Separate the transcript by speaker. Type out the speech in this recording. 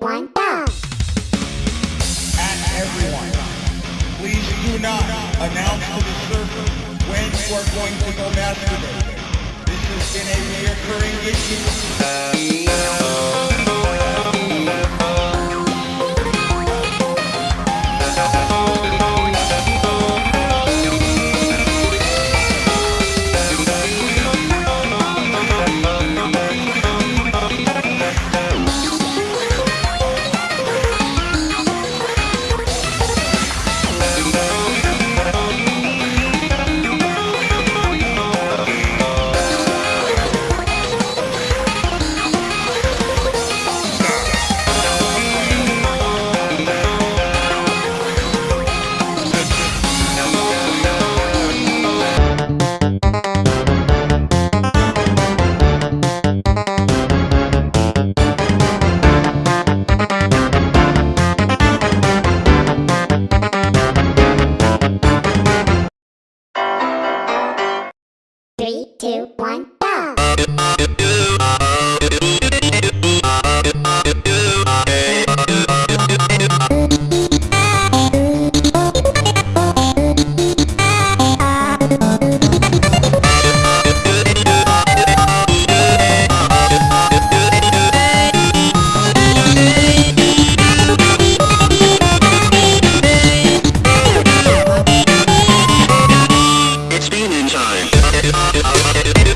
Speaker 1: one, go!
Speaker 2: At everyone, please do not announce to the server when you are going to go masturbate. This has been a reoccurring issue. Three, two, one. time.